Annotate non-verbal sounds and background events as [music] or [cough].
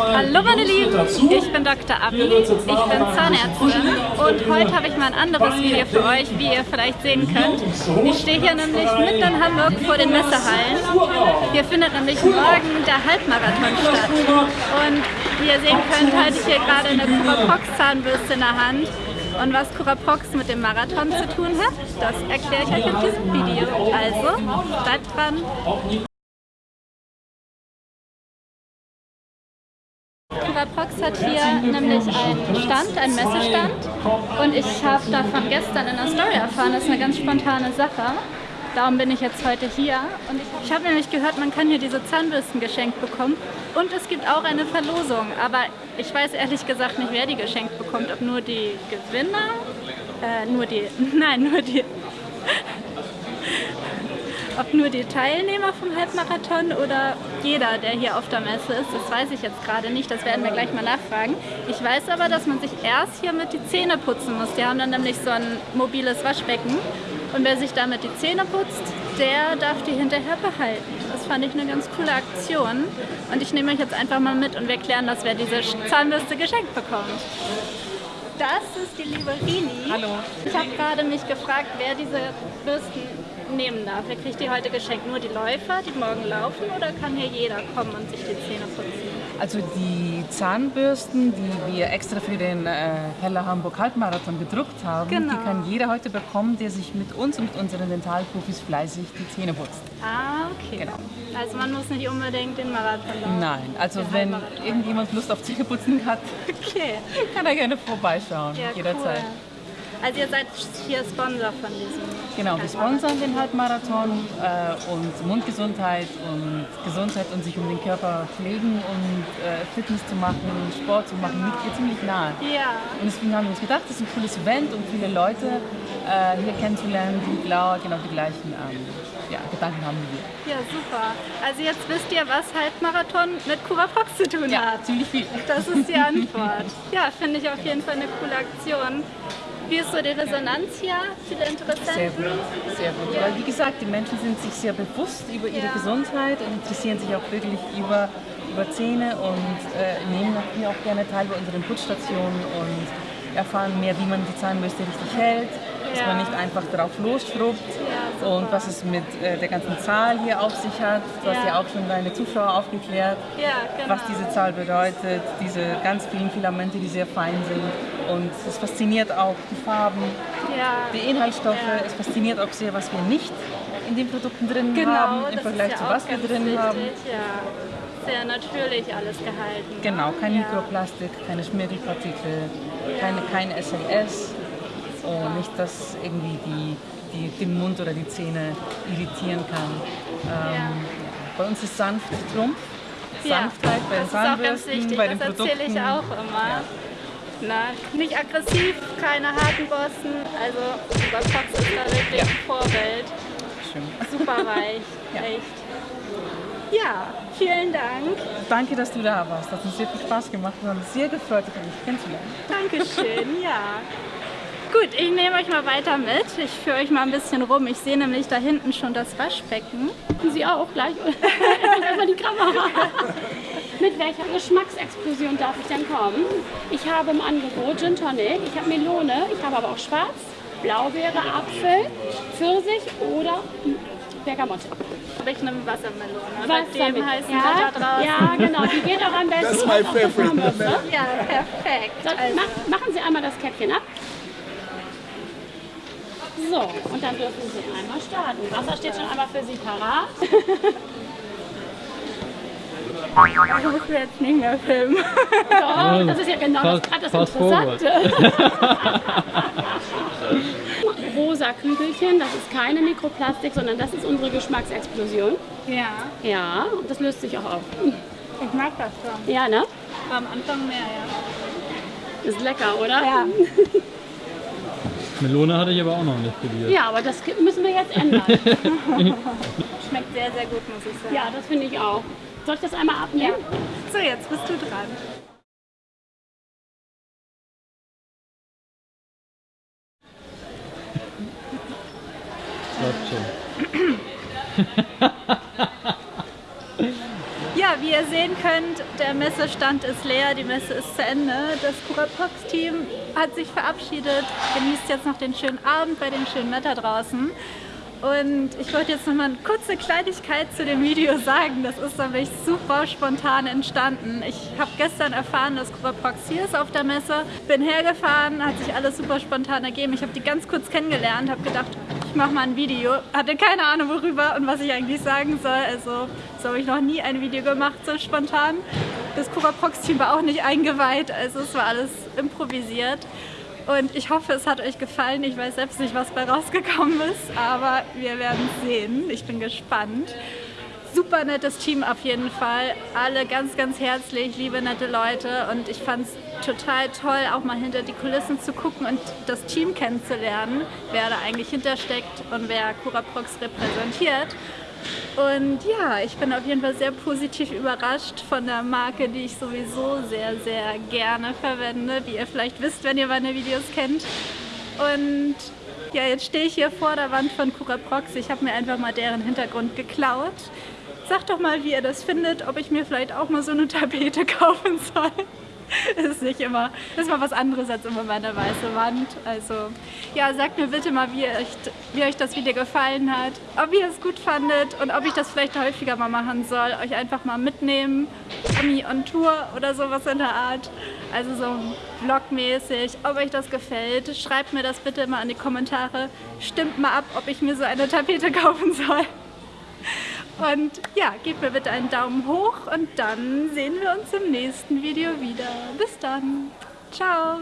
Hallo meine Lieben, ich bin Dr. Abi, ich bin Zahnärztin und heute habe ich mal ein anderes Video für euch, wie ihr vielleicht sehen könnt. Ich stehe hier nämlich mitten in Hamburg vor den Messehallen. Hier findet nämlich morgen der Halbmarathon statt und wie ihr sehen könnt, halte ich hier gerade eine Curaprox Zahnbürste in der Hand. Und was Curaprox mit dem Marathon zu tun hat, das erkläre ich euch in diesem Video. Also, bleibt dran! Prox hat hier nämlich einen Stand, einen Messestand. Und ich habe davon gestern in der Story erfahren, das ist eine ganz spontane Sache. Darum bin ich jetzt heute hier. Und ich, ich habe nämlich gehört, man kann hier diese Zahnbürsten geschenkt bekommen. Und es gibt auch eine Verlosung, aber ich weiß ehrlich gesagt nicht, wer die geschenkt bekommt, ob nur die Gewinner, äh, nur die, [laughs] nein, nur die ob nur die Teilnehmer vom Halbmarathon oder jeder, der hier auf der Messe ist, das weiß ich jetzt gerade nicht. Das werden wir gleich mal nachfragen. Ich weiß aber, dass man sich erst hier mit die Zähne putzen muss. Die haben dann nämlich so ein mobiles Waschbecken. Und wer sich damit die Zähne putzt, der darf die hinterher behalten. Das fand ich eine ganz coole Aktion. Und ich nehme euch jetzt einfach mal mit und wir klären das, wer diese Zahnbürste geschenkt bekommt. Das ist die liebe Rini. Hallo. Ich habe gerade mich gefragt, wer diese Bürsten nehmen darf. Wer kriegt die heute geschenkt? Nur die Läufer, die morgen laufen oder kann hier jeder kommen und sich die Zähne putzen? Also die Zahnbürsten, die wir extra für den äh, Heller Hamburg Halbmarathon gedruckt haben, genau. die kann jeder heute bekommen, der sich mit uns und mit unseren Dentalprofis fleißig die Zähne putzt. Ah, okay. Genau. Also man muss nicht unbedingt den Marathon laufen. Nein, also wenn irgendjemand Lust auf Zähneputzen hat, okay. [laughs] kann er gerne vorbeischauen, ja, jederzeit. Cool. Also ihr seid hier Sponsor von diesem Genau, wir sponsern den Halbmarathon äh, und Mundgesundheit und Gesundheit und sich um den Körper pflegen und äh, Fitness zu machen, Sport zu machen, liegt hier ziemlich nahe. Ja. Und deswegen haben wir uns gedacht, das ist ein cooles Event und viele Leute äh, hier kennenzulernen, die genau, genau die gleichen ähm, ja, Gedanken haben wie wir. Ja, super. Also jetzt wisst ihr, was Halbmarathon mit Curaprox zu tun ja, hat. ziemlich viel. Das ist die [laughs] Antwort. ja, finde ich auf jeden Fall eine coole Aktion. Wie ist so die Resonanz hier? Viele Interessenten? Sehr gut, sehr gut. Weil wie gesagt, die Menschen sind sich sehr bewusst über ihre ja. Gesundheit und interessieren sich auch wirklich über, über Zähne und äh, nehmen hier auch gerne teil bei unseren Putzstationen und erfahren mehr, wie man die Zahnbürste richtig hält, dass man nicht einfach drauf losschrubbt ja, und was es mit äh, der ganzen Zahl hier auf sich hat. Du hast ja auch schon deine Zuschauer aufgeklärt, genau. was diese Zahl bedeutet, diese ganz vielen Filamente, die sehr fein sind und es fasziniert auch die Farben, ja. die Inhaltsstoffe. Ja. Es fasziniert auch sehr, was wir nicht in den Produkten drin genau, haben, im Vergleich ja zu was wir drin wichtig, haben. Ja. Sehr natürlich alles gehalten. Genau, kein Mikroplastik, keine Schmirgelpartikel, keine, kein SLS. Und nicht, dass irgendwie die, die, den Mund oder die Zähne irritieren kann. Ähm, bei uns ist sanft Trumpf. Sanftheit bei den Zahnbürsten, bei den das Produkten. Das erzähle ich auch immer. Na, nicht aggressiv, keine harten Bossen. Also unser Fox ist da wirklich ja. ein Vorbild. Schön. Super weich, [laughs] ja. echt. Ja, vielen Dank. Danke, dass du da warst. Das hat uns sehr viel Spaß gemacht. Wir haben sehr gefreut, dich kennenzulernen. Dankeschön, ja. Gut, ich nehme euch mal weiter mit. Ich führe euch mal ein bisschen rum. Ich sehe nämlich da hinten schon das Waschbecken. Sie auch gleich. [laughs] Erstmal die Kamera. Mit welcher Geschmacksexplosion darf ich denn kommen? Ich habe im Angebot Gin Tonic, ich habe Melone, ich habe aber auch Schwarz, Blaubeere, Apfel, Pfirsich oder Bergamotte. Ich nehme Wassermelone. Wassermelone. heißen ja, da draußen. Ja, genau. Die geht auch am besten. Das ist mein Favorite. Ja, perfekt. So, also. machen Sie einmal das Käppchen ab. So, und dann dürfen Sie einmal starten. Wasser steht schon einmal für Sie parat. [laughs] Ich muss jetzt nicht mehr filmen. Doch, das ist ja genau fast, das, das Interessante. [laughs] Rosa Kügelchen, das ist keine Mikroplastik, sondern das ist unsere Geschmacksexplosion. Ja. Ja, und das löst sich auch auf. Ich mag das schon. Ja, ne? War am Anfang mehr, ja. Ist lecker, oder? Ja. [laughs] Melone hatte ich aber auch noch nicht probiert. Ja, aber das müssen wir jetzt ändern. [laughs] Schmeckt sehr, sehr gut, muss ich sagen. Ja, das finde ich auch. Soll ich das einmal abnehmen? Ja. So, jetzt bist du dran. [laughs] Ja, wie ihr sehen könnt, der Messestand ist leer, die Messe ist zu Ende. Das Curaprox-Team hat sich verabschiedet, genießt jetzt noch den schönen Abend bei dem schönen Wetter draußen. Und ich wollte jetzt noch mal eine kurze Kleinigkeit zu dem Video sagen. Das ist nämlich super spontan entstanden. Ich habe gestern erfahren, dass Curaprox hier ist auf der Messe. Bin hergefahren, hat sich alles super spontan ergeben. Ich habe die ganz kurz kennengelernt, habe gedacht, ich mache mal ein Video. Hatte keine Ahnung worüber und was ich eigentlich sagen soll. Also so habe ich noch nie ein Video gemacht, so spontan. Das Curaprox-Team war auch nicht eingeweiht, also es war alles improvisiert. Und ich hoffe, es hat euch gefallen. Ich weiß selbst nicht, was bei rausgekommen ist, aber wir werden sehen. Ich bin gespannt. Super nettes Team auf jeden Fall. Alle ganz, ganz herzlich, liebe, nette Leute. Und ich fand es total toll, auch mal hinter die Kulissen zu gucken und das Team kennenzulernen, wer da eigentlich hintersteckt und wer Curaprox repräsentiert. Und ja, ich bin auf jeden Fall sehr positiv überrascht von der Marke, die ich sowieso sehr, sehr gerne verwende, wie ihr vielleicht wisst, wenn ihr meine Videos kennt. Und ja, jetzt stehe ich hier vor der Wand von Curaprox. Ich habe mir einfach mal deren Hintergrund geklaut. Sagt doch mal, wie ihr das findet, ob ich mir vielleicht auch mal so eine Tapete [laughs] kaufen soll. [laughs] ist nicht immer, das ist mal was anderes als immer meine weiße Wand. Also ja, sagt mir bitte mal, wie euch, wie euch das Video gefallen hat, ob ihr es gut fandet und ob ich das vielleicht häufiger mal machen soll, euch einfach mal mitnehmen, Ami on Tour oder sowas in der Art. Also so vlogmäßig, ob euch das gefällt. Schreibt mir das bitte mal in die Kommentare. Stimmt mal ab, ob ich mir so eine Tapete [laughs] kaufen soll. Und ja, gebt mir bitte einen Daumen hoch und dann sehen wir uns im nächsten Video wieder. Bis dann. Ciao.